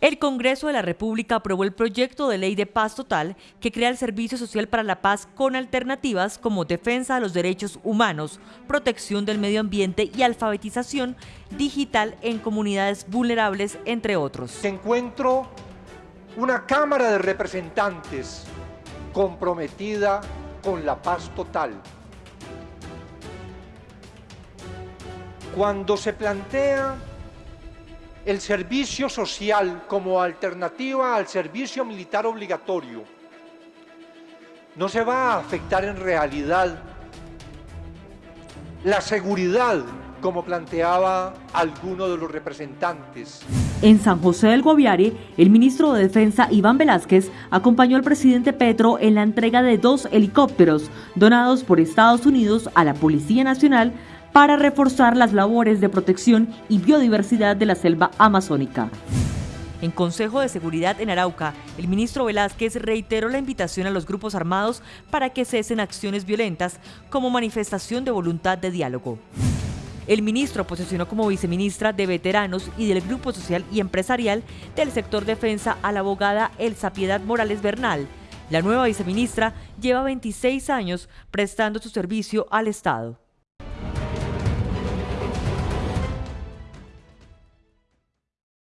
El Congreso de la República aprobó el proyecto de ley de paz total que crea el Servicio Social para la Paz con alternativas como defensa de los derechos humanos, protección del medio ambiente y alfabetización digital en comunidades vulnerables, entre otros. Encuentro una Cámara de Representantes comprometida con la paz total. Cuando se plantea el servicio social como alternativa al servicio militar obligatorio no se va a afectar en realidad la seguridad como planteaba alguno de los representantes. En San José del Guaviare, el ministro de Defensa Iván Velázquez acompañó al presidente Petro en la entrega de dos helicópteros donados por Estados Unidos a la Policía Nacional para reforzar las labores de protección y biodiversidad de la selva amazónica. En Consejo de Seguridad en Arauca, el ministro Velázquez reiteró la invitación a los grupos armados para que cesen acciones violentas como manifestación de voluntad de diálogo. El ministro posicionó como viceministra de Veteranos y del Grupo Social y Empresarial del sector defensa a la abogada Elsa Piedad Morales Bernal. La nueva viceministra lleva 26 años prestando su servicio al Estado.